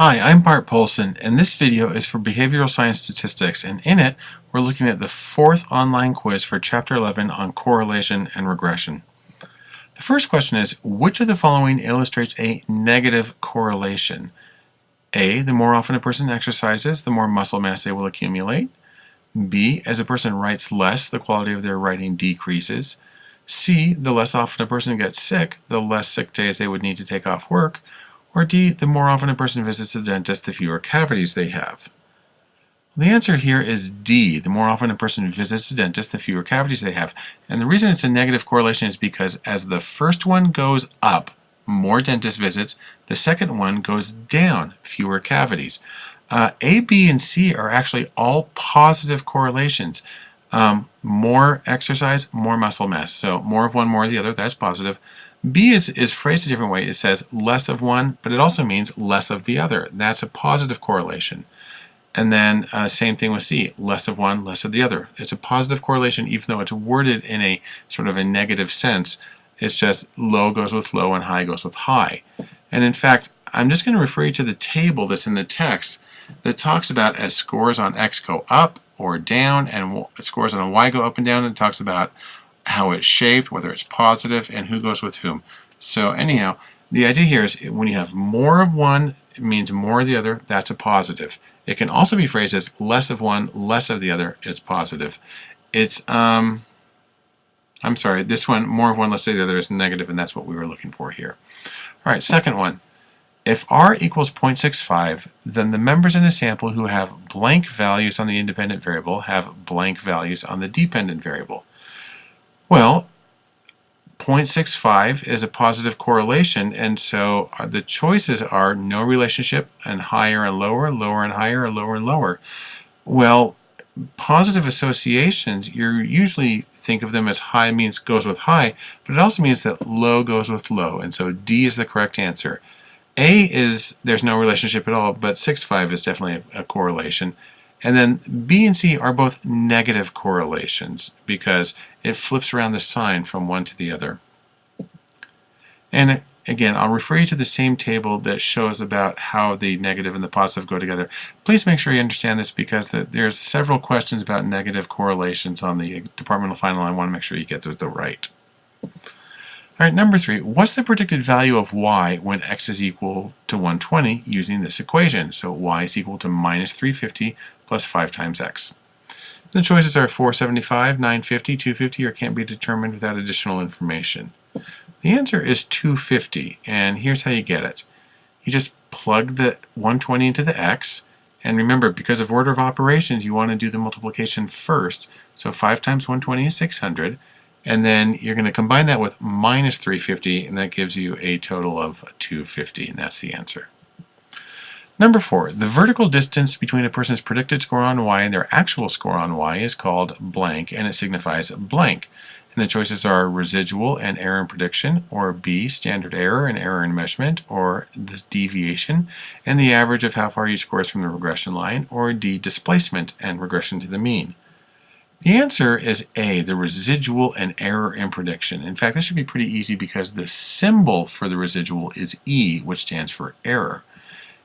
Hi, I'm Bart Poulson, and this video is for Behavioral Science Statistics, and in it, we're looking at the fourth online quiz for Chapter 11 on correlation and regression. The first question is, which of the following illustrates a negative correlation? A, the more often a person exercises, the more muscle mass they will accumulate. B, as a person writes less, the quality of their writing decreases. C, the less often a person gets sick, the less sick days they would need to take off work. Or D, the more often a person visits the dentist, the fewer cavities they have. The answer here is D. The more often a person visits the dentist, the fewer cavities they have. And the reason it's a negative correlation is because as the first one goes up, more dentist visits, the second one goes down, fewer cavities. Uh, a, B, and C are actually all positive correlations. Um, more exercise, more muscle mass. So more of one, more of the other, that's positive. B is, is phrased a different way. It says less of one, but it also means less of the other. That's a positive correlation. And then uh, same thing with C, less of one, less of the other. It's a positive correlation even though it's worded in a sort of a negative sense. It's just low goes with low and high goes with high. And in fact, I'm just going to refer you to the table that's in the text that talks about as scores on X go up or down and scores on Y go up and down. And talks about how it's shaped, whether it's positive, and who goes with whom. So anyhow, the idea here is when you have more of one, it means more of the other, that's a positive. It can also be phrased as less of one, less of the other is positive. It's, um, I'm sorry, this one, more of one, less of the other is negative, and that's what we were looking for here. All right, second one. If r equals 0.65, then the members in the sample who have blank values on the independent variable have blank values on the dependent variable. Well, 0.65 is a positive correlation, and so uh, the choices are no relationship and higher and lower, lower and higher, or lower and lower. Well, positive associations, you usually think of them as high means goes with high, but it also means that low goes with low, and so D is the correct answer. A is there's no relationship at all, but 6.5 is definitely a, a correlation. And then B and C are both negative correlations because it flips around the sign from one to the other. And again, I'll refer you to the same table that shows about how the negative and the positive go together. Please make sure you understand this because the, there's several questions about negative correlations on the departmental final. I want to make sure you get the, the right. All right, number three, what's the predicted value of y when x is equal to 120 using this equation? So y is equal to minus 350 plus 5 times x. The choices are 475, 950, 250, or can't be determined without additional information. The answer is 250, and here's how you get it. You just plug the 120 into the x, and remember, because of order of operations, you want to do the multiplication first. So 5 times 120 is 600, and then you're going to combine that with minus 350, and that gives you a total of 250, and that's the answer. Number four, the vertical distance between a person's predicted score on y and their actual score on y is called blank, and it signifies blank. And the choices are residual and error in prediction, or B, standard error and error in measurement, or the deviation, and the average of how far you is from the regression line, or D, displacement and regression to the mean. The answer is A, the residual and error in prediction. In fact, this should be pretty easy because the symbol for the residual is E, which stands for error.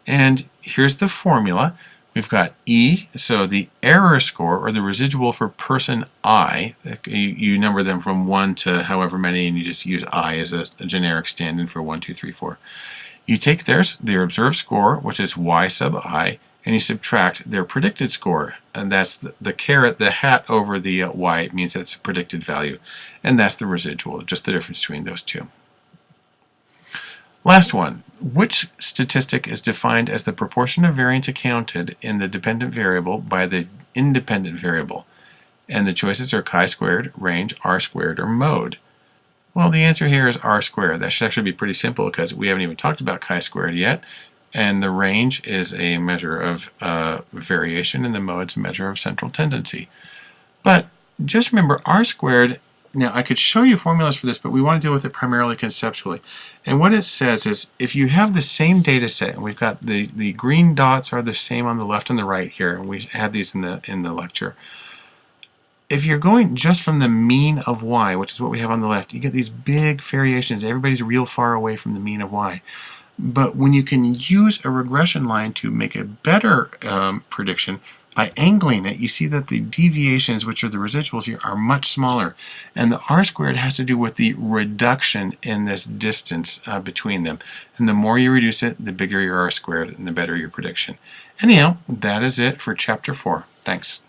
And here's the formula. We've got E, so the error score, or the residual for person I, you, number them from 1 to however many, and you just use I as a, a generic stand-in for 1, 2, 3, 4. You take their, their observed score, which is Y sub I, and you subtract their predicted score. And that's the, the caret, the hat over the uh, y means that's a predicted value. And that's the residual, just the difference between those two. Last one. Which statistic is defined as the proportion of variance accounted in the dependent variable by the independent variable? And the choices are chi-squared, range, r-squared, or mode. Well, the answer here is r squared. That should actually be pretty simple because we haven't even talked about chi-squared yet. And the range is a measure of uh, variation and the mode's a measure of central tendency. But just remember r squared, now I could show you formulas for this, but we want to deal with it primarily conceptually. And what it says is if you have the same data set, and we've got the, the green dots are the same on the left and the right here, and we had these in the, in the lecture. If you're going just from the mean of y, which is what we have on the left, you get these big variations. Everybody's real far away from the mean of y. But when you can use a regression line to make a better um, prediction, by angling it, you see that the deviations, which are the residuals here, are much smaller. And the r squared has to do with the reduction in this distance uh, between them. And the more you reduce it, the bigger your r squared and the better your prediction. Anyhow, that is it for chapter 4. Thanks.